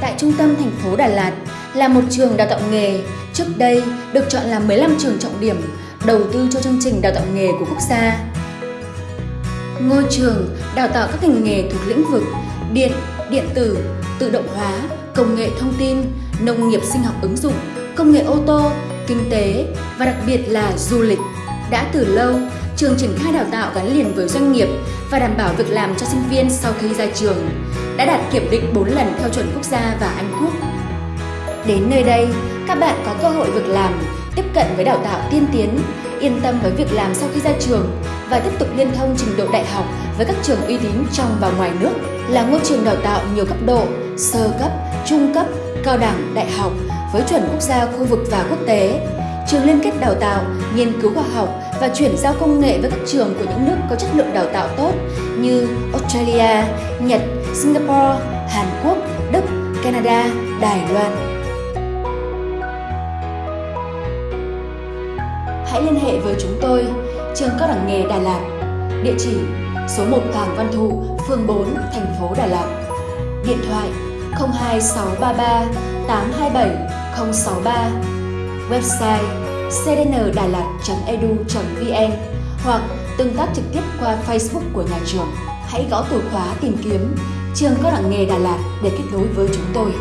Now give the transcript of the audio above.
tại trung tâm thành phố Đà Lạt là một trường đào tạo nghề trước đây được chọn là 15 trường trọng điểm đầu tư cho chương trình đào tạo nghề của quốc gia. Ngôi trường đào tạo các ngành nghề thuộc lĩnh vực điện, điện tử, tự động hóa, công nghệ thông tin, nông nghiệp sinh học ứng dụng, công nghệ ô tô, kinh tế và đặc biệt là du lịch. Đã từ lâu, trường triển khai đào tạo gắn liền với doanh nghiệp và đảm bảo việc làm cho sinh viên sau khi ra trường, đã đạt kiểm định 4 lần theo chuẩn quốc gia và Anh Quốc. Đến nơi đây, các bạn có cơ hội việc làm, tiếp cận với đào tạo tiên tiến, yên tâm với việc làm sau khi ra trường và tiếp tục liên thông trình độ đại học với các trường uy tín trong và ngoài nước là ngôi trường đào tạo nhiều cấp độ, sơ cấp, trung cấp, cao đẳng, đại học với chuẩn quốc gia khu vực và quốc tế. Trường liên kết đào tạo, nghiên cứu khoa học và chuyển giao công nghệ với các trường của những nước có chất lượng đào tạo tốt như Australia, Nhật, Singapore, Hàn Quốc, Đức, Canada, Đài Loan. Hãy liên hệ với chúng tôi, trường cao đẳng nghề Đà Lạt, địa chỉ số 1 Hoàng Văn Thụ, phường 4, thành phố Đà Lạt. Điện thoại 02633 827 063 Website cdndalat.edu.vn hoặc tương tác trực tiếp qua Facebook của nhà trường. Hãy gõ từ khóa tìm kiếm, trường cao đẳng nghề Đà Lạt để kết nối với chúng tôi.